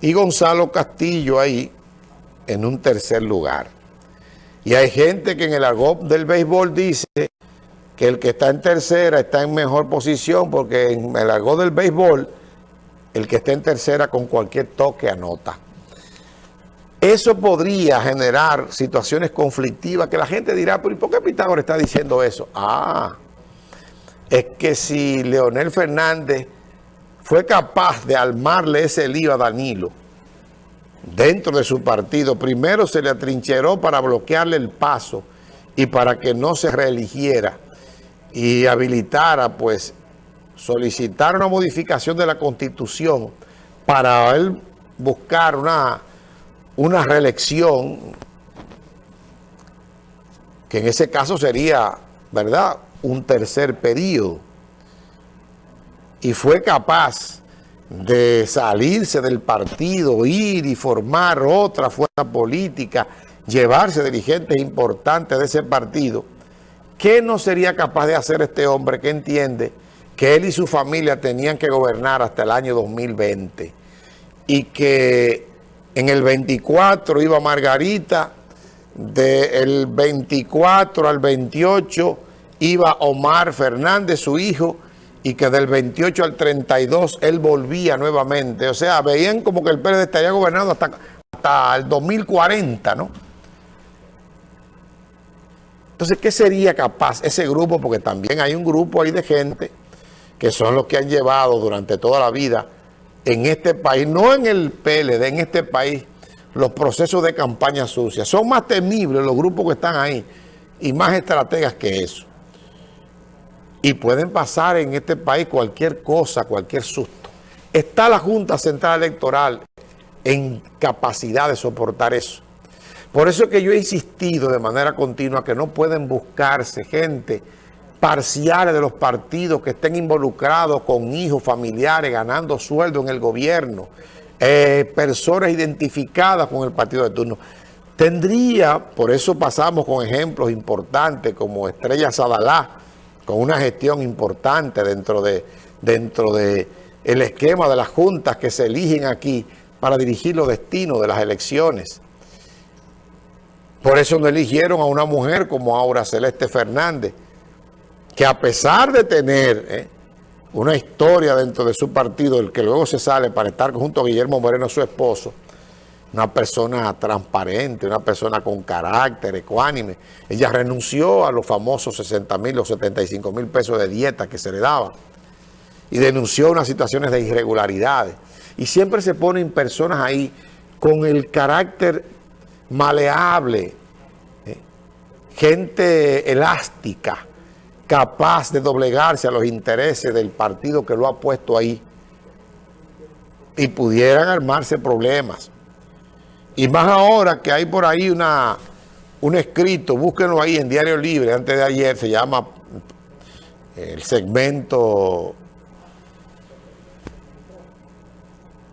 y Gonzalo Castillo ahí en un tercer lugar. Y hay gente que en el argot del béisbol dice que el que está en tercera está en mejor posición porque en el argot del béisbol el que está en tercera con cualquier toque anota. Eso podría generar situaciones conflictivas que la gente dirá, pero ¿y por qué Pitágoras está diciendo eso? Ah, es que si Leonel Fernández fue capaz de armarle ese lío a Danilo dentro de su partido, primero se le atrincheró para bloquearle el paso y para que no se reeligiera y habilitara, pues, solicitar una modificación de la Constitución para él buscar una una reelección, que en ese caso sería, ¿verdad?, un tercer periodo, y fue capaz de salirse del partido, ir y formar otra fuerza política, llevarse dirigentes importantes de ese partido, ¿qué no sería capaz de hacer este hombre que entiende que él y su familia tenían que gobernar hasta el año 2020 y que en el 24 iba Margarita, del 24 al 28 iba Omar Fernández, su hijo, y que del 28 al 32 él volvía nuevamente. O sea, veían como que el PLD estaría gobernando hasta, hasta el 2040, ¿no? Entonces, ¿qué sería capaz ese grupo? Porque también hay un grupo ahí de gente que son los que han llevado durante toda la vida en este país, no en el PLD, en este país, los procesos de campaña sucia. Son más temibles los grupos que están ahí y más estrategas que eso. Y pueden pasar en este país cualquier cosa, cualquier susto. Está la Junta Central Electoral en capacidad de soportar eso. Por eso es que yo he insistido de manera continua que no pueden buscarse gente parciales de los partidos que estén involucrados con hijos, familiares, ganando sueldo en el gobierno, eh, personas identificadas con el partido de turno. Tendría, por eso pasamos con ejemplos importantes como Estrella Sadalá, con una gestión importante dentro de, dentro de el esquema de las juntas que se eligen aquí para dirigir los destinos de las elecciones. Por eso no eligieron a una mujer como Aura Celeste Fernández, que a pesar de tener eh, una historia dentro de su partido, el que luego se sale para estar junto a Guillermo Moreno, su esposo, una persona transparente, una persona con carácter, ecuánime. Ella renunció a los famosos 60 mil o 75 mil pesos de dieta que se le daba y denunció unas situaciones de irregularidades. Y siempre se ponen personas ahí con el carácter maleable, eh, gente elástica, capaz de doblegarse a los intereses del partido que lo ha puesto ahí y pudieran armarse problemas. Y más ahora que hay por ahí una, un escrito, búsquenlo ahí en Diario Libre, antes de ayer, se llama eh, el segmento,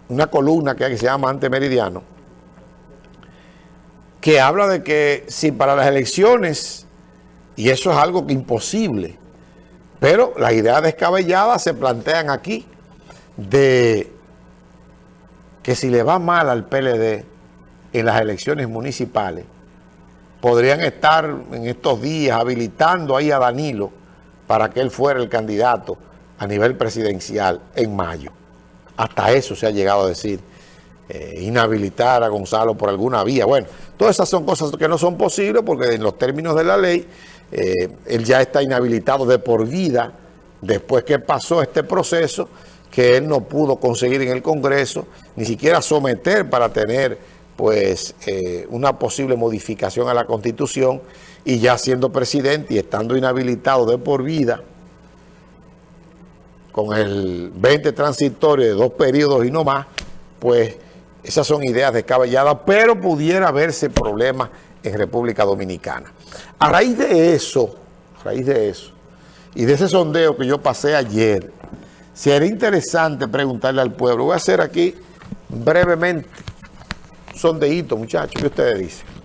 una columna que, hay que se llama Antemeridiano, que habla de que si para las elecciones y eso es algo imposible. Pero las ideas descabelladas se plantean aquí de que si le va mal al PLD en las elecciones municipales, podrían estar en estos días habilitando ahí a Danilo para que él fuera el candidato a nivel presidencial en mayo. Hasta eso se ha llegado a decir, eh, inhabilitar a Gonzalo por alguna vía. Bueno, todas esas son cosas que no son posibles porque en los términos de la ley eh, él ya está inhabilitado de por vida después que pasó este proceso que él no pudo conseguir en el Congreso, ni siquiera someter para tener pues eh, una posible modificación a la Constitución y ya siendo presidente y estando inhabilitado de por vida con el 20 transitorio de dos periodos y no más, pues esas son ideas descabelladas, pero pudiera haberse problemas en República Dominicana. A raíz de eso, a raíz de eso, y de ese sondeo que yo pasé ayer, sería interesante preguntarle al pueblo. Voy a hacer aquí brevemente un sondeíto, muchachos, ¿qué ustedes dicen?